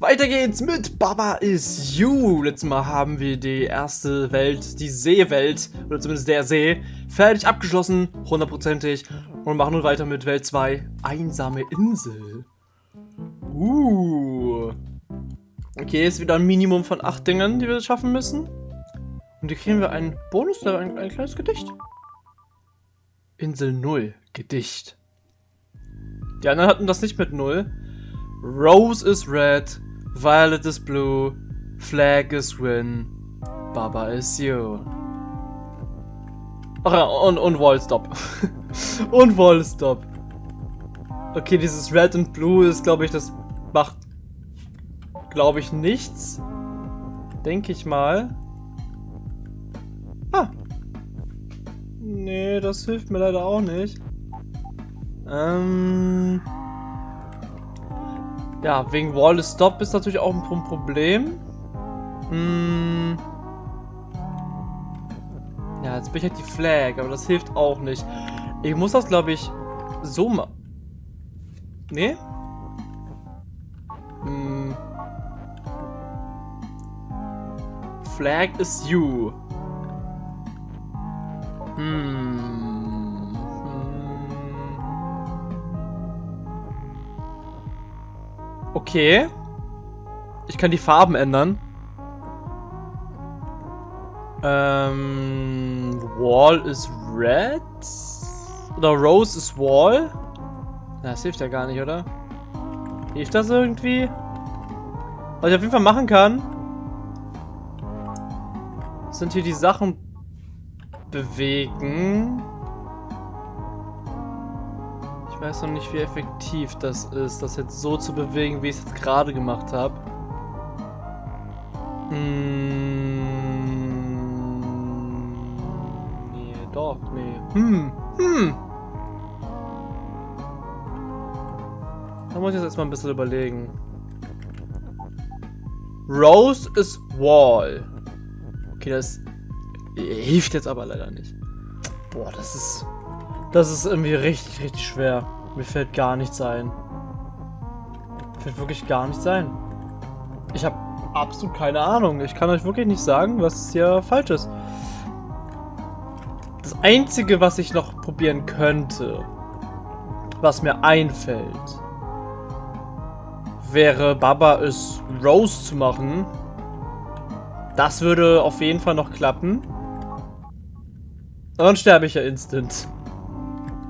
Weiter geht's mit Baba is You. Letztes Mal haben wir die erste Welt, die Seewelt, oder zumindest der See, fertig abgeschlossen, hundertprozentig. Und machen nun weiter mit Welt 2, Einsame Insel. Uh. Okay, ist wieder ein Minimum von 8 Dingen, die wir schaffen müssen. Und hier kriegen wir einen Bonus, ein, ein kleines Gedicht. Insel 0, Gedicht. Die anderen hatten das nicht mit 0. Rose is red, Violet is blue, Flag is win, Baba is you. Ach ja, und, und Wall stop. und Wall stop. Okay, dieses Red und Blue ist, glaube ich, das macht, glaube ich, nichts. Denke ich mal. Ah. Nee, das hilft mir leider auch nicht. Ähm... Ja, wegen Wall Stop ist natürlich auch ein Problem. Hm. Ja, jetzt bin ich halt die Flag, aber das hilft auch nicht. Ich muss das, glaube ich, so machen. Nee? Hm. Flag is you. Okay. Ich kann die Farben ändern. Ähm, Wall is red. Oder Rose is Wall. Das hilft ja gar nicht, oder? Hilft das irgendwie? Was ich auf jeden Fall machen kann, sind hier die Sachen bewegen. Ich weiß noch nicht, wie effektiv das ist, das jetzt so zu bewegen, wie ich es jetzt gerade gemacht habe. Hm. Nee, doch, nee. Hm. Hm. Da muss ich jetzt erstmal ein bisschen überlegen. Rose is Wall. Okay, das hilft jetzt aber leider nicht. Boah, das ist... Das ist irgendwie richtig, richtig schwer. Mir fällt gar nichts ein. Mir fällt wirklich gar nichts ein. Ich habe absolut keine Ahnung. Ich kann euch wirklich nicht sagen, was hier falsch ist. Das Einzige, was ich noch probieren könnte, was mir einfällt, wäre Baba es Rose zu machen. Das würde auf jeden Fall noch klappen. Und dann sterbe ich ja instant.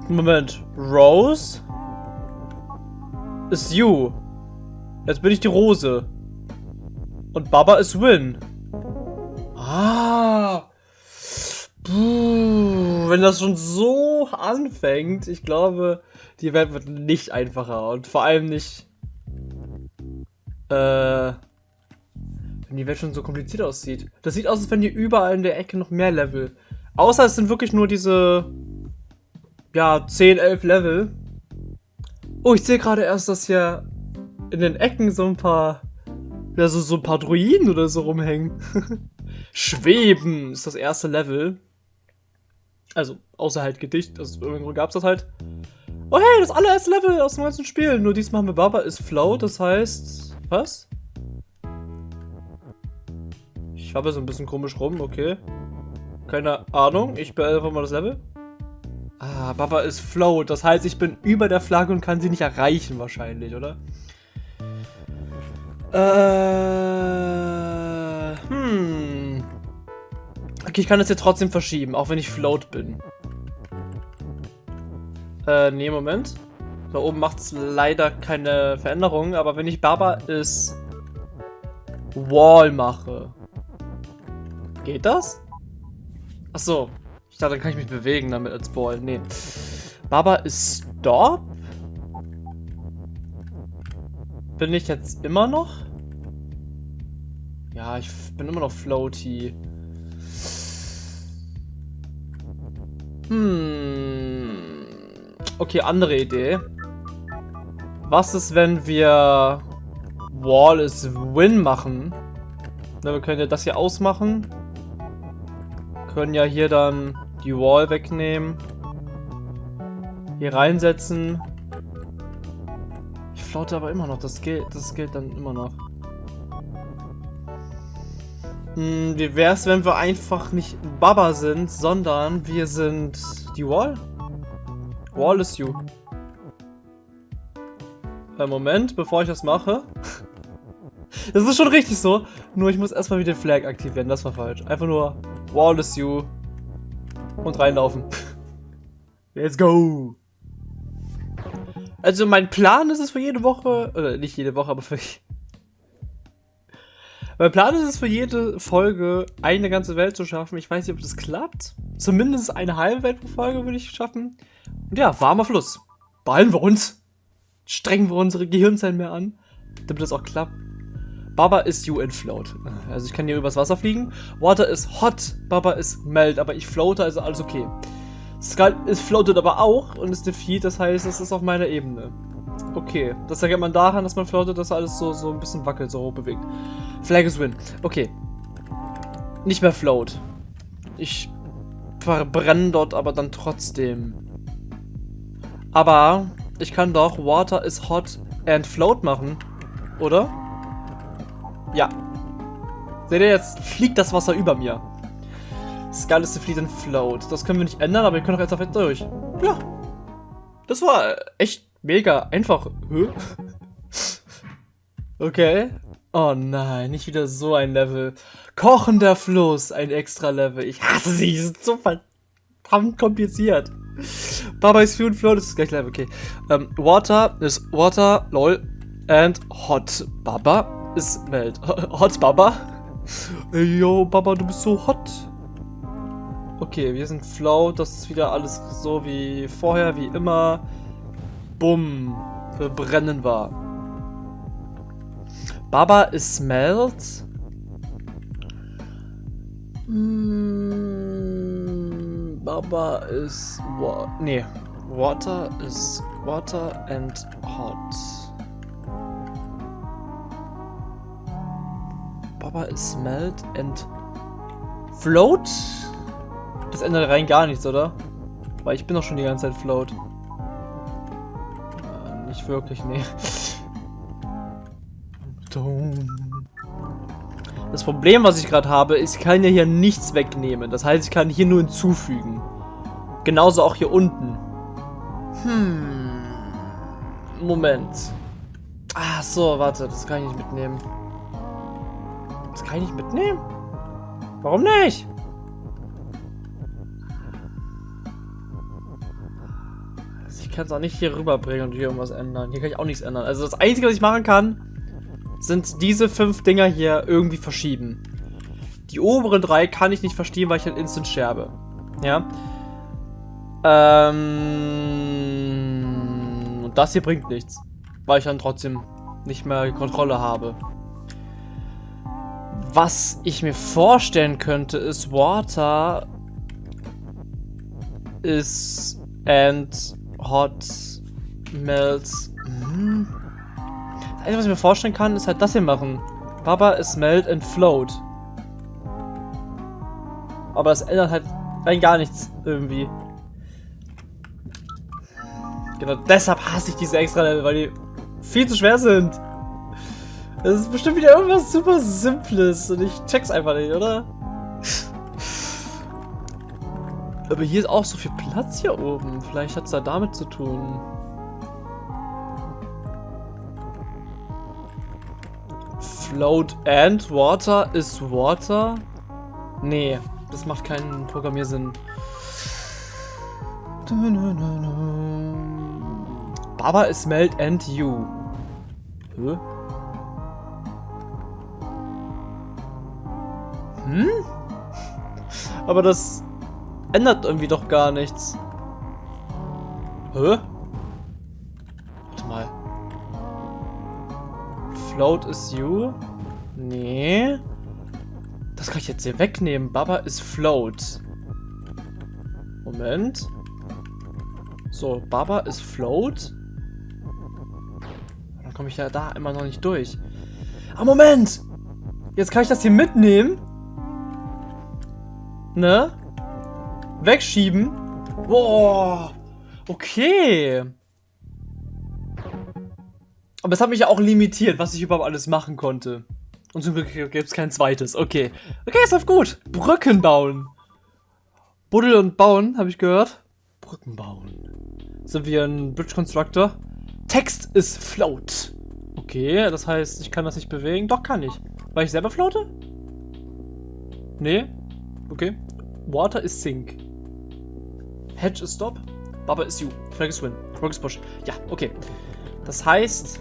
Moment. Rose? Ist you. Jetzt bin ich die Rose. Und Baba ist Win. Ah. Puh, wenn das schon so anfängt, ich glaube, die Welt wird nicht einfacher. Und vor allem nicht... Äh... Wenn die Welt schon so kompliziert aussieht. Das sieht aus, als wenn hier überall in der Ecke noch mehr Level. Außer es sind wirklich nur diese ja, 10, 11 Level. Oh, ich sehe gerade erst, dass hier in den Ecken so ein paar, ja, so, so ein paar Druiden oder so rumhängen. Schweben ist das erste Level. Also, außer halt Gedicht, also irgendwo gab es das halt. Oh hey, das allererste Level aus dem ganzen Spiel. Nur diesmal haben wir Baba ist Flow, das heißt... Was? Ich habe so ein bisschen komisch rum, okay. Keine Ahnung, ich beende einfach mal das Level. Ah, Baba ist float. Das heißt, ich bin über der Flagge und kann sie nicht erreichen wahrscheinlich, oder? Äh, hm. Okay, ich kann das jetzt trotzdem verschieben, auch wenn ich float bin. Äh, nee, Moment. Da oben macht es leider keine Veränderung, aber wenn ich Baba ist Wall mache, geht das? Ach so, ich dachte, dann kann ich mich bewegen damit als Ball. Nee. Baba ist Stop? Bin ich jetzt immer noch? Ja, ich bin immer noch floaty. Hm. Okay, andere Idee. Was ist, wenn wir Wall is Win machen? Na, wir können ja das hier ausmachen. Können ja hier dann die Wall wegnehmen. Hier reinsetzen. Ich flotte aber immer noch. Das gilt, das gilt dann immer noch. Hm, wie wär's, wenn wir einfach nicht Baba sind, sondern wir sind die Wall? Wall is you. Äh, Moment, bevor ich das mache. Das ist schon richtig so. Nur ich muss erstmal wieder den Flag aktivieren. Das war falsch. Einfach nur Wall is you. Und reinlaufen. Let's go. Also mein Plan ist es für jede Woche, oder nicht jede Woche, aber für... Mein Plan ist es für jede Folge eine ganze Welt zu schaffen. Ich weiß nicht, ob das klappt. Zumindest eine halbe Welt pro Folge würde ich schaffen. Und ja, warmer Fluss. Beeilen wir uns. Strengen wir unsere Gehirnzellen mehr an, damit das auch klappt. Baba ist you in float. Also ich kann hier übers Wasser fliegen. Water ist hot, Baba ist melt, aber ich floate, also alles okay. Skull ist floatet aber auch und ist defeat, das heißt, es ist auf meiner Ebene. Okay, das erkennt man daran, dass man floatet, dass alles so, so ein bisschen wackelt, so hoch bewegt. Flag is win. Okay. Nicht mehr float. Ich verbrenne dort aber dann trotzdem. Aber ich kann doch Water is hot and float machen, oder? Ja. Seht ihr, jetzt fliegt das Wasser über mir. Skull is defeat and float. Das können wir nicht ändern, aber wir können doch jetzt auf durch. Ja. Das war echt mega einfach. Okay. Oh nein, nicht wieder so ein Level. Kochender Fluss, ein extra Level. Ich hasse sie, die sind so verdammt kompliziert. Baba is Fuel Float, das ist gleich Level, okay. Um, water is Water, lol. And Hot Baba is Melt. Hot Baba? Yo, Baba, du bist so hot. Okay, wir sind Float, das ist wieder alles so wie vorher, wie immer. Bumm, wir brennen wir. Baba is Melt. Mm, Baba is wa nee, Water is water and hot. Baba is melt and float? Das ändert rein gar nichts, oder? Weil ich bin doch schon die ganze Zeit float. Äh, nicht wirklich, nee. Das Problem, was ich gerade habe, ist, ich kann ja hier nichts wegnehmen. Das heißt, ich kann hier nur hinzufügen. Genauso auch hier unten. Hm. Moment. Ach so, warte, das kann ich nicht mitnehmen. Das kann ich nicht mitnehmen? Warum nicht? Also ich kann es auch nicht hier rüberbringen und hier irgendwas ändern. Hier kann ich auch nichts ändern. Also das Einzige, was ich machen kann, sind diese fünf Dinger hier irgendwie verschieben. Die oberen drei kann ich nicht verstehen, weil ich halt instant scherbe. Ja. Ähm, und das hier bringt nichts. Weil ich dann trotzdem nicht mehr Kontrolle habe. Was ich mir vorstellen könnte, ist Water is and hot melts. Hm. Das Einzige, was ich mir vorstellen kann, ist halt das hier machen. Baba is melt and float. Aber das ändert halt rein gar nichts irgendwie. Genau deshalb hasse ich diese extra Level, weil die viel zu schwer sind. Das ist bestimmt wieder irgendwas super Simples und ich check's einfach nicht, oder? Aber hier ist auch so viel Platz hier oben. Vielleicht hat es da damit zu tun. Float and water is water? Nee, das macht keinen Programmiersinn. Baba is melt and you. Hä? Hm? Aber das ändert irgendwie doch gar nichts. Hä? Warte mal. Float is you? Nee. Das kann ich jetzt hier wegnehmen. Baba ist float. Moment. So, Baba ist float. Dann komme ich ja da immer noch nicht durch. Ah, Moment! Jetzt kann ich das hier mitnehmen. Ne? Wegschieben. Boah. Okay. Aber es hat mich ja auch limitiert, was ich überhaupt alles machen konnte. Und zum Glück gibt es kein zweites. Okay. Okay, es läuft gut. Brücken bauen. Buddel und bauen, habe ich gehört. Brücken bauen. Sind wir ein Bridge Constructor? Text ist float. Okay, das heißt, ich kann das nicht bewegen. Doch, kann ich. Weil ich selber floate? Nee. Okay. Water is sink. Hedge is stop. Baba is you. Flag is win. Rock is push. Ja, okay. Das heißt,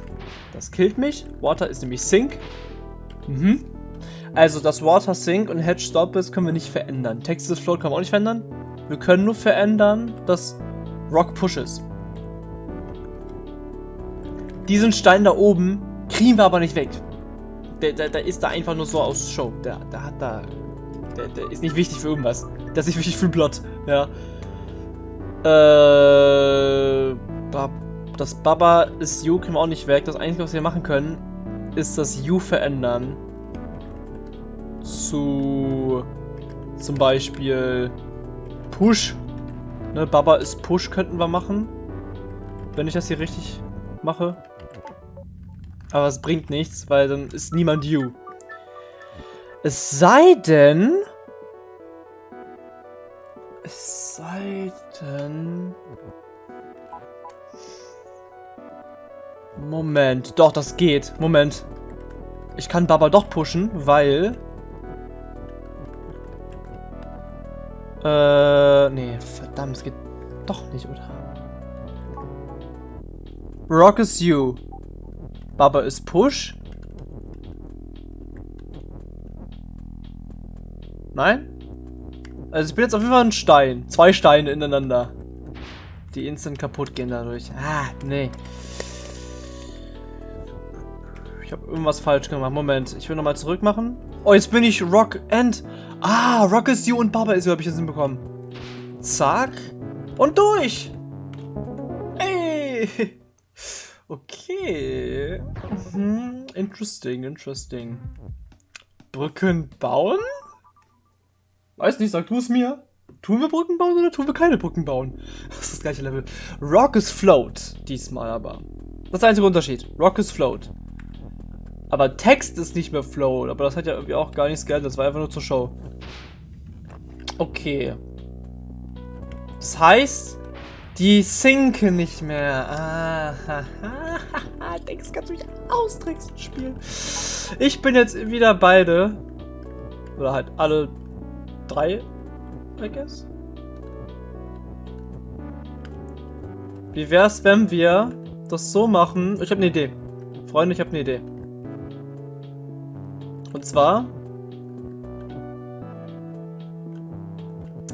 das killt mich. Water ist nämlich sink. Mhm. Also, dass Water sink und Hedge stop ist, können wir nicht verändern. Text is float können wir auch nicht verändern. Wir können nur verändern, dass Rock push ist. Diesen Stein da oben kriegen wir aber nicht weg. Der, der, der ist da einfach nur so aus Show. Der, der hat da... Der, der ist nicht wichtig für irgendwas. Der ist nicht wichtig für Blot. Ja. Äh... Das Baba ist You kriegen wir auch nicht weg. Das Einzige, was wir machen können, ist das You verändern. Zu... Zum Beispiel... Push. Ne, Baba ist Push könnten wir machen. Wenn ich das hier richtig mache. Aber es bringt nichts, weil dann ist niemand you. Es sei denn... Es sei. Moment. Doch, das geht. Moment. Ich kann Baba doch pushen, weil... Äh, nee, verdammt, es geht doch nicht, oder? Rock is you. Baba ist Push. Nein? Also ich bin jetzt auf jeden Fall ein Stein. Zwei Steine ineinander. Die instant kaputt gehen dadurch. Ah, nee. Ich habe irgendwas falsch gemacht. Moment, ich will nochmal zurück machen. Oh, jetzt bin ich Rock and... Ah, Rock is you und Baba is you habe ich jetzt hinbekommen. Zack. Und durch. Ey. Okay. Mhm. Interesting, interesting. Brücken bauen? Weiß nicht, sag du es mir. Tun wir Brücken bauen oder tun wir keine Brücken bauen? Das ist das gleiche Level. Rock is float. Diesmal aber. Das ist der einzige Unterschied. Rock is float. Aber Text ist nicht mehr float. Aber das hat ja irgendwie auch gar nichts geändert. Das war einfach nur zur Show. Okay. Das heißt, die sinken nicht mehr. Ah, Denkst, kannst du mich austricksen, Spiel. Ich bin jetzt wieder beide. Oder halt alle drei, I guess. Wie wär's, wenn wir das so machen? Ich habe eine Idee. Freunde, ich habe eine Idee. Und zwar...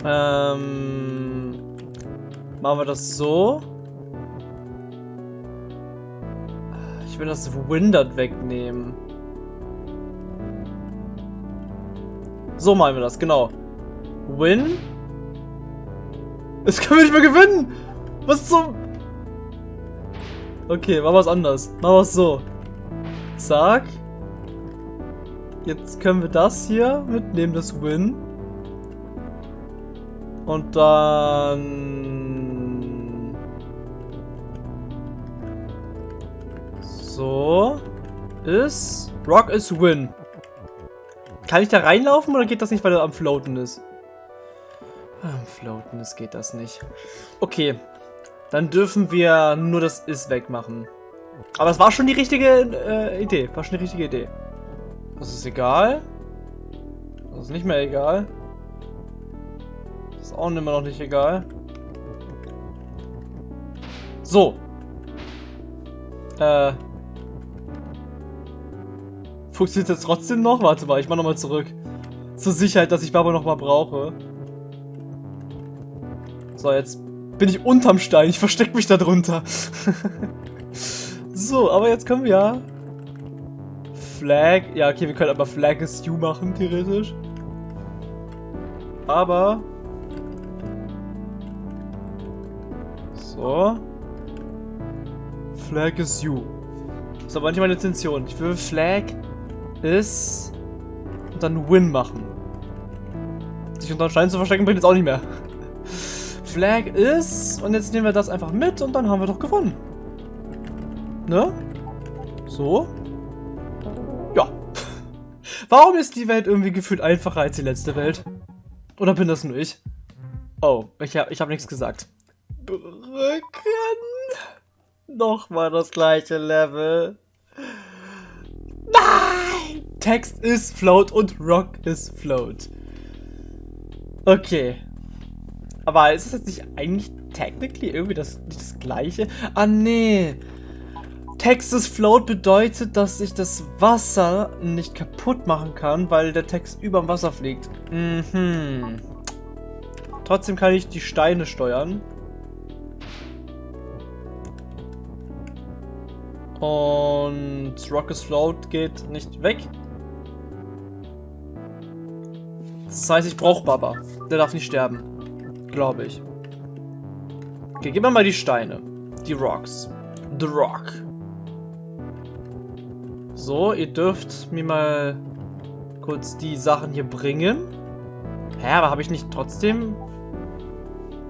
Ähm... Machen wir das so. Ich will das Windert wegnehmen. So machen wir das, genau. Win. Jetzt können wir nicht mehr gewinnen. Was zum... Okay, machen wir es anders. Machen wir es so. Zack. Jetzt können wir das hier mitnehmen, das Win. Und dann... So. Ist. Rock is win. Kann ich da reinlaufen oder geht das nicht, weil er am Floaten ist? Am Floaten ist geht das nicht. Okay. Dann dürfen wir nur das Is wegmachen. Aber es war schon die richtige äh, Idee. War schon die richtige Idee. Das ist egal. Das ist nicht mehr egal. Das ist auch immer noch nicht egal. So. Äh, Funktioniert das trotzdem noch? Warte mal, ich mach nochmal zurück. Zur Sicherheit, dass ich Baba nochmal brauche. So, jetzt bin ich unterm Stein. Ich verstecke mich da drunter. so, aber jetzt können wir ja... Flag... Ja, okay, wir können aber Flag is you machen, theoretisch. Aber... So. Flag is you. Das ist aber nicht meine Intention. Ich will Flag ist und dann Win machen. Sich unter Stein zu verstecken bringt jetzt auch nicht mehr. Flag ist und jetzt nehmen wir das einfach mit und dann haben wir doch gewonnen. Ne? So. Ja. Warum ist die Welt irgendwie gefühlt einfacher als die letzte Welt? Oder bin das nur ich? Oh, ich ich hab nichts gesagt. Brücken. Nochmal das gleiche Level. Nein! Text ist float und Rock ist float. Okay. Aber ist es jetzt nicht eigentlich technically irgendwie das, das gleiche? Ah, nee. Text ist float bedeutet, dass ich das Wasser nicht kaputt machen kann, weil der Text über dem Wasser fliegt. Mhm. Trotzdem kann ich die Steine steuern. Und Rockets Float geht nicht weg. Das heißt, ich brauche Baba. Der darf nicht sterben. Glaube ich. Okay, gib mir mal die Steine. Die Rocks. The Rock. So, ihr dürft mir mal kurz die Sachen hier bringen. Hä, aber habe ich nicht trotzdem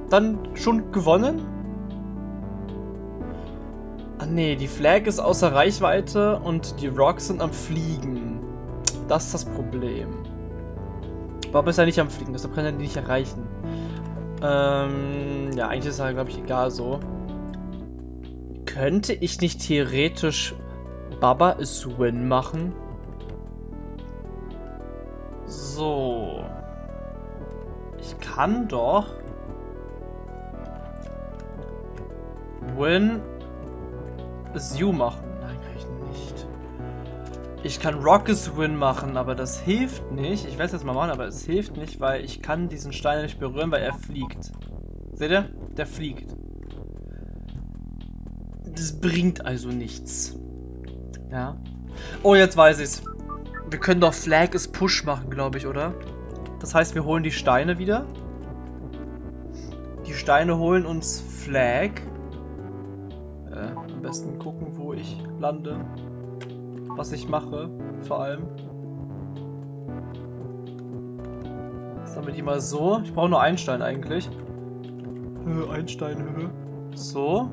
dann schon gewonnen? Ah nee, die Flag ist außer Reichweite und die Rocks sind am Fliegen. Das ist das Problem. Bob ist ja nicht am Fliegen, deshalb kann er die nicht erreichen. Ähm, ja, eigentlich ist er, glaube ich, egal so. Könnte ich nicht theoretisch Baba ist Win machen? So. Ich kann doch Win ist You machen. Ich kann Rockets Win machen, aber das hilft nicht. Ich werde es jetzt mal machen, aber es hilft nicht, weil ich kann diesen Stein nicht berühren, weil er fliegt. Seht ihr? Der fliegt. Das bringt also nichts. Ja. Oh, jetzt weiß ich's. Wir können doch Flag is Push machen, glaube ich, oder? Das heißt, wir holen die Steine wieder. Die Steine holen uns Flag besten gucken, wo ich lande. Was ich mache, vor allem. Sammle die mal so. Ich brauche nur einen Stein eigentlich. Höhe, ein Stein. So.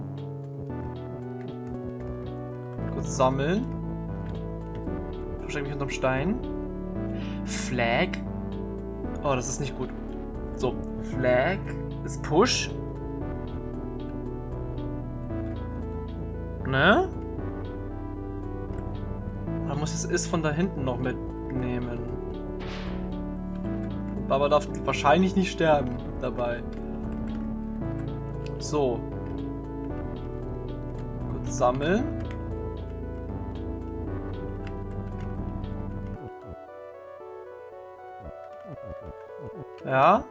Kurz sammeln. Verstecke mich unterm Stein. Flag. Oh, das ist nicht gut. So, Flag ist Push. ne? Muss es ist von da hinten noch mitnehmen. Baba darf wahrscheinlich nicht sterben dabei. So. Kurz sammeln. Ja.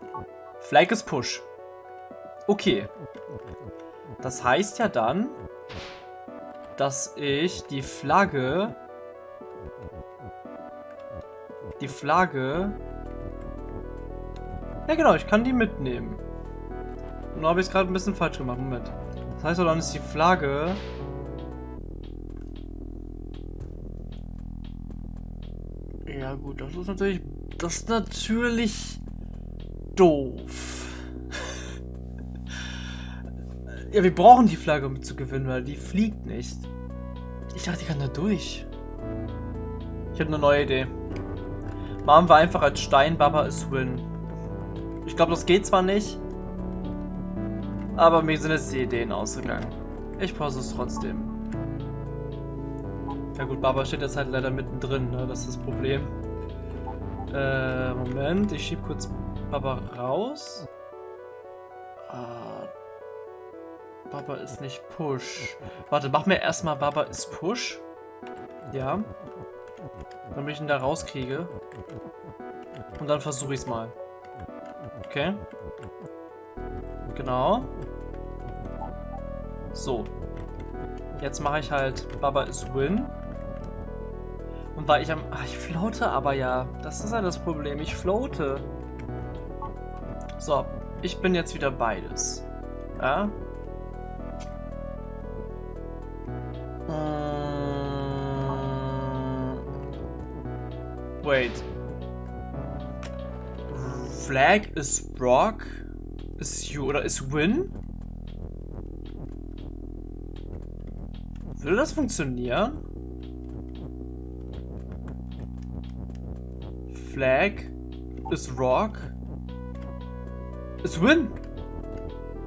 Flag ist Push. Okay. Das heißt ja dann, dass ich die Flagge... Die Flagge... Ja genau, ich kann die mitnehmen. Und da habe ich es gerade ein bisschen falsch gemacht. Moment. Das heißt, dann ist die Flagge... Ja gut, das ist natürlich... Das ist natürlich... Doof. Ja, wir brauchen die Flagge, um zu gewinnen, weil die fliegt nicht. Ich dachte, die kann da durch. Ich habe eine neue Idee. Machen wir einfach als Stein, Baba ist Win. Ich glaube, das geht zwar nicht, aber mir sind jetzt die Ideen ausgegangen. Ich pause es trotzdem. Ja gut, Baba steht jetzt halt leider mittendrin, ne? das ist das Problem. Äh, Moment, ich schieb kurz Baba raus. Baba ist nicht Push. Warte, mach mir erstmal Baba ist Push. Ja. Damit ich ihn da rauskriege. Und dann versuche ich es mal. Okay. Genau. So. Jetzt mache ich halt Baba ist Win. Und weil ich am... Ach, ich floate aber ja. Das ist ja das Problem. Ich floate. So. Ich bin jetzt wieder beides. Ja. Flag ist Rock. Ist You oder ist Win? Würde das funktionieren? Flag ist Rock. Ist Win.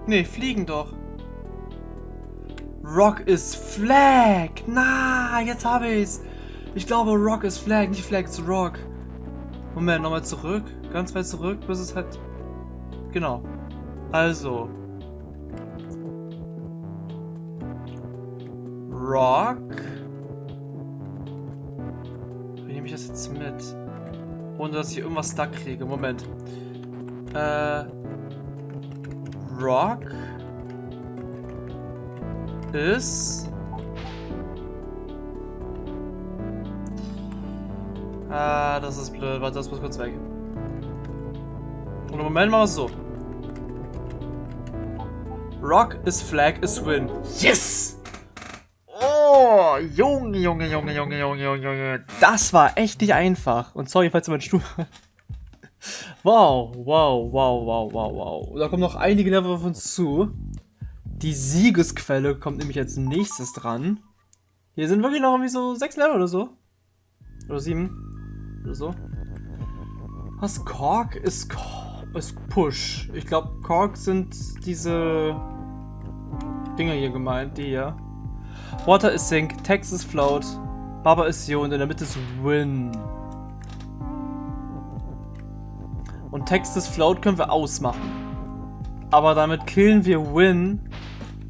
Nee, fliegen doch. Rock ist Flag. Na, jetzt habe ich's. Ich glaube, Rock ist Flag, nicht Flag ist Rock. Moment, nochmal zurück. Ganz weit zurück, bis es halt... Genau. Also. Rock. Wie nehme ich das jetzt mit? Ohne, dass ich irgendwas stuck kriege. Moment. Äh... Rock ist... Ah, das ist blöd. Warte, das muss kurz weg. Und im Moment machen wir es so. Rock is flag is win. Yes! Oh, Junge, Junge, Junge, Junge, Junge, Junge, Junge. Das war echt nicht einfach. Und sorry, falls du meinen Stuhl... wow, wow, wow, wow, wow, wow. Da kommen noch einige Level auf uns zu. Die Siegesquelle kommt nämlich als nächstes dran. Hier sind wirklich noch irgendwie so sechs Level oder so. Oder sieben. Oder so. Was? Kork ist, ist Push. Ich glaube, Kork sind diese Dinger hier gemeint, die hier. Water ist Sink, Text ist Float, Baba ist Yo und in der Mitte ist Win. Und Text ist Float können wir ausmachen. Aber damit killen wir Win,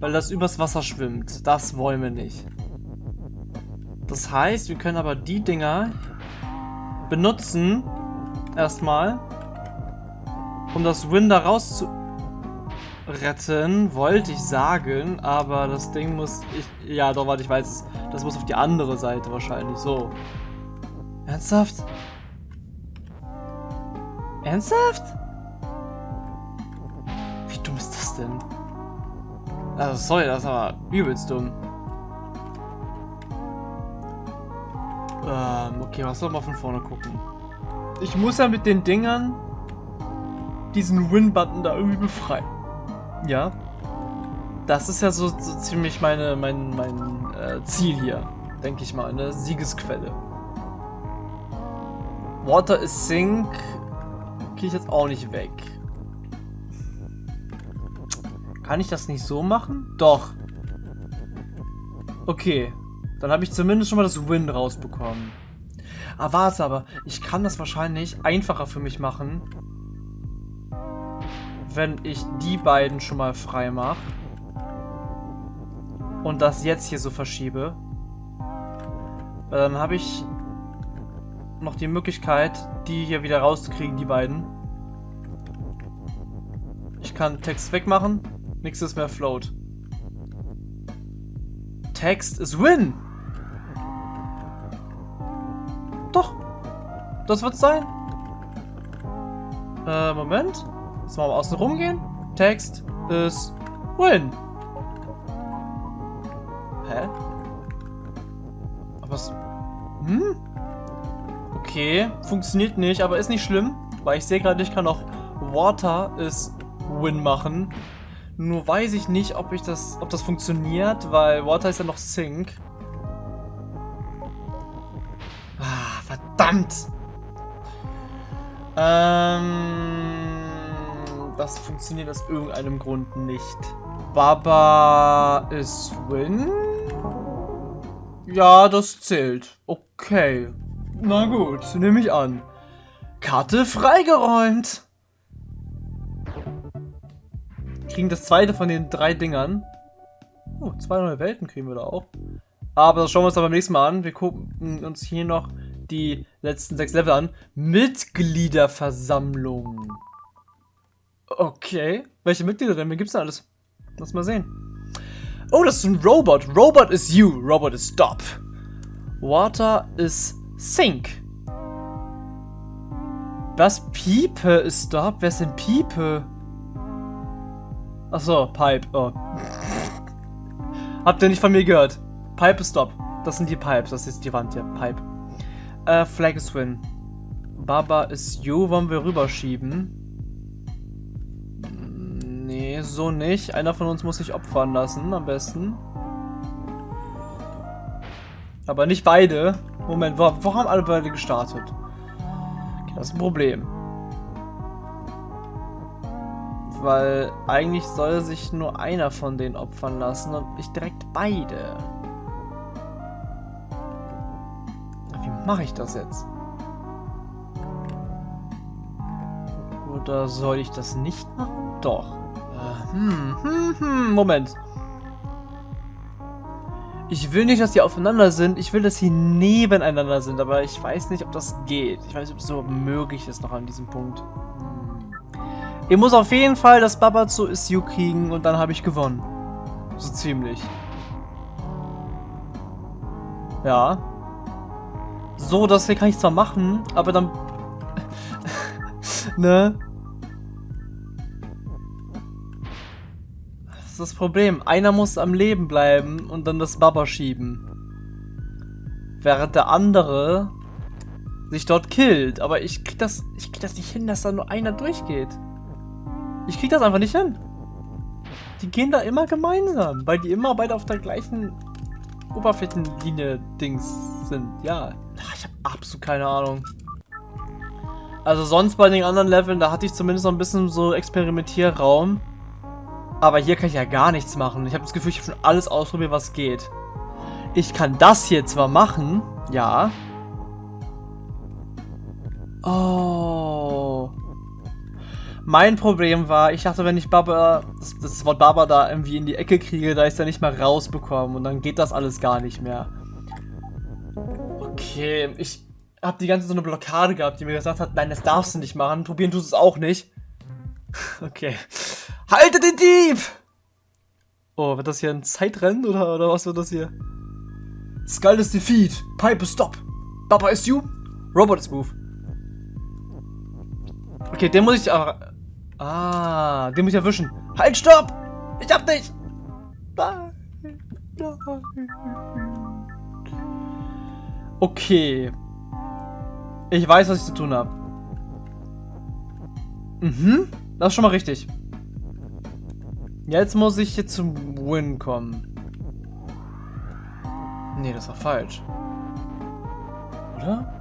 weil das übers Wasser schwimmt. Das wollen wir nicht. Das heißt, wir können aber die Dinger benutzen. Erstmal. Um das Win da raus zu retten, wollte ich sagen. Aber das Ding muss... Ich, ja, doch, warte, ich weiß. Das muss auf die andere Seite wahrscheinlich. So. Ernsthaft? Ernsthaft? Wie dumm ist das denn? Also, sorry, das war übelst dumm. Ähm, okay, was soll man von vorne gucken? Ich muss ja mit den Dingern diesen Win-Button da irgendwie befreien. Ja. Das ist ja so, so ziemlich meine, mein, mein äh, Ziel hier, denke ich mal, eine Siegesquelle. Water is Sink kriege ich jetzt auch nicht weg. Kann ich das nicht so machen? Doch. Okay. Dann habe ich zumindest schon mal das Win rausbekommen. Ah, warte aber. Ich kann das wahrscheinlich einfacher für mich machen, wenn ich die beiden schon mal frei mache. Und das jetzt hier so verschiebe. Weil dann habe ich noch die Möglichkeit, die hier wieder rauszukriegen, die beiden. Ich kann Text wegmachen, nichts ist mehr float. Text ist Win! Doch. Das wird's sein. Äh, Moment. Jetzt mal außen rumgehen. Text ist win. Hä? Aber was... Hm? Okay, funktioniert nicht, aber ist nicht schlimm, weil ich sehe gerade, ich kann auch Water ist Win machen. Nur weiß ich nicht, ob ich das, ob das funktioniert, weil Water ist ja noch Sync. Verdammt! Ähm, das funktioniert aus irgendeinem Grund nicht. Baba ist Win? Ja, das zählt. Okay. Na gut, nehme ich an. Karte freigeräumt. Kriegen das zweite von den drei Dingern. Oh, zwei neue Welten kriegen wir da auch. Aber das schauen wir uns dann beim nächsten Mal an. Wir gucken uns hier noch die letzten sechs Level an. Mitgliederversammlung. Okay. Welche Mitglieder denn? Wen gibt's da alles? Lass mal sehen. Oh, das ist ein Robot. Robot is you. Robot is stop. Water is sink. Was? Piepe ist stop? Wer ist denn Piepe? Achso, Pipe. Oh. Habt ihr nicht von mir gehört? Pipe ist stop. Das sind die Pipes. Das ist die Wand hier. Pipe. Äh, Flag is win. Baba ist you. Wollen wir rüberschieben? Nee, so nicht. Einer von uns muss sich opfern lassen, am besten. Aber nicht beide. Moment, wo, wo haben alle beide gestartet? Okay, das ist ein Problem. Weil eigentlich soll sich nur einer von denen opfern lassen und ich direkt beide. Wie mache ich das jetzt? Oder soll ich das nicht machen? Doch. Hm, hm, hm, Moment. Ich will nicht, dass die aufeinander sind. Ich will, dass sie nebeneinander sind. Aber ich weiß nicht, ob das geht. Ich weiß nicht, ob es so möglich ist noch an diesem Punkt. Ich muss auf jeden Fall das Baba zu Isyu kriegen und dann habe ich gewonnen. So ziemlich. Ja. So, das hier kann ich zwar machen, aber dann... ne? Das Problem. Einer muss am Leben bleiben und dann das Baba schieben. Während der andere sich dort killt. Aber ich krieg das, ich krieg das nicht hin, dass da nur einer durchgeht. Ich krieg das einfach nicht hin. Die gehen da immer gemeinsam, weil die immer beide auf der gleichen Oberflächenlinie-Dings sind. Ja, ich habe absolut keine Ahnung. Also sonst bei den anderen Leveln, da hatte ich zumindest noch ein bisschen so Experimentierraum. Aber hier kann ich ja gar nichts machen. Ich habe das Gefühl, ich habe schon alles ausprobiert, was geht. Ich kann das hier zwar machen, ja. Oh. Mein Problem war, ich dachte, wenn ich Baba, das, das Wort Baba da irgendwie in die Ecke kriege, da ich es ja nicht mal rausbekommen und dann geht das alles gar nicht mehr. Okay, ich habe die ganze so eine Blockade gehabt, die mir gesagt hat, nein, das darfst du nicht machen, probieren tust es auch nicht. Okay. Halte den Dieb! Oh, wird das hier ein Zeitrennen oder, oder was wird das hier? Skull is defeat. Pipe stop. Baba is you. Robot is move. Okay, den muss ich aber... Ah, den muss ich erwischen. Halt, stopp! Ich hab dich! Nein, nein. Okay. Ich weiß, was ich zu tun habe. Mhm. Das ist schon mal richtig. Jetzt muss ich hier zum Win kommen. Nee, das war falsch. Oder?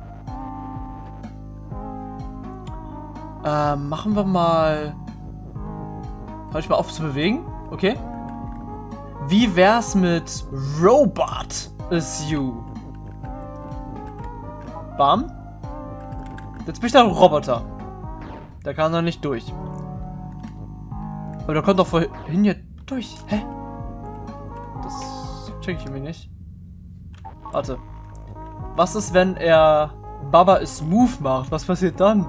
Ähm, machen wir mal... Hör ich mal auf zu bewegen? Okay. Wie wär's mit Robot is you? Bam. Jetzt bin ich der Roboter. Der kann doch nicht durch. Aber der kommt doch vorhin hier durch. Hä? Das check ich irgendwie nicht. Warte. Was ist, wenn er Baba is Move macht? Was passiert dann?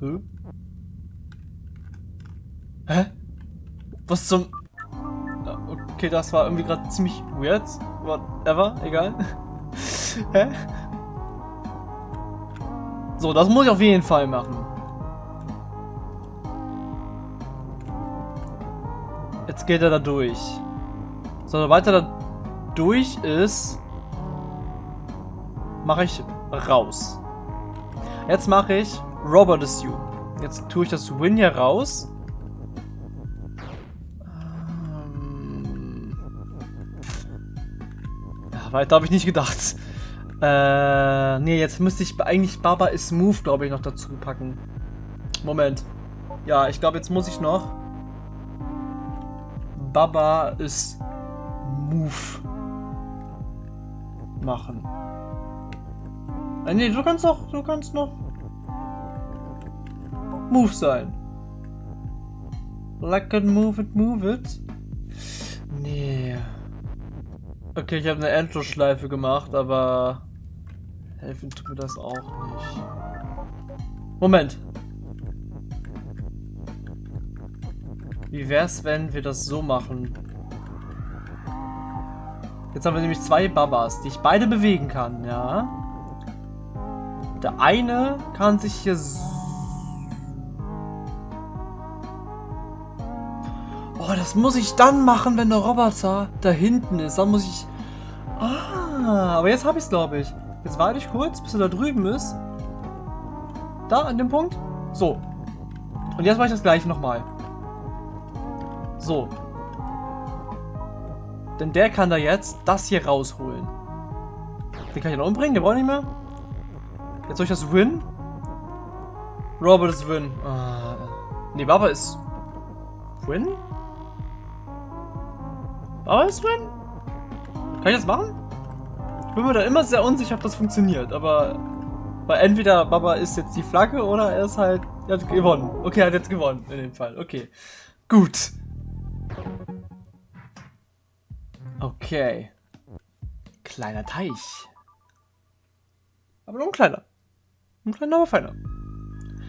Hä? Hä? Was zum... Okay, das war irgendwie gerade ziemlich weird. Whatever, egal. Hä? So, das muss ich auf jeden Fall machen. Jetzt geht er da durch. So, sobald er da durch ist, mache ich raus. Jetzt mache ich Robert is you. Jetzt tue ich das Win hier raus. Ähm ja, weiter habe ich nicht gedacht. Äh, nee, jetzt müsste ich eigentlich Baba is Move, glaube ich, noch dazu packen. Moment. Ja, ich glaube, jetzt muss ich noch Baba is Move machen. Äh, nee, du kannst doch, du kannst noch Move sein. Like it, move it, move it. Nee. Okay, ich habe eine Endlosschleife gemacht, aber helfen tut mir das auch nicht. Moment. Wie wär's, wenn wir das so machen? Jetzt haben wir nämlich zwei Babas, die ich beide bewegen kann, ja? Der eine kann sich hier Oh, das muss ich dann machen, wenn der Roboter da hinten ist. Dann muss ich... Ah, aber jetzt habe ich es, glaube ich. Jetzt warte ich kurz, bis er da drüben ist. Da, an dem Punkt. So. Und jetzt mache ich das gleiche nochmal. So. Denn der kann da jetzt das hier rausholen. Den kann ich noch umbringen, den brauche ich nicht mehr. Jetzt soll ich das win? Robert ist win. Ah. Nee, Baba ist win? Baba ist win? Kann ich das machen? Ich bin mir da immer sehr unsicher, ob das funktioniert, aber weil entweder Baba ist jetzt die Flagge oder er ist halt er hat gewonnen. Okay, er hat jetzt gewonnen in dem Fall. Okay. Gut. Okay. Kleiner Teich. Aber nur ein kleiner. Ein kleiner, aber feiner.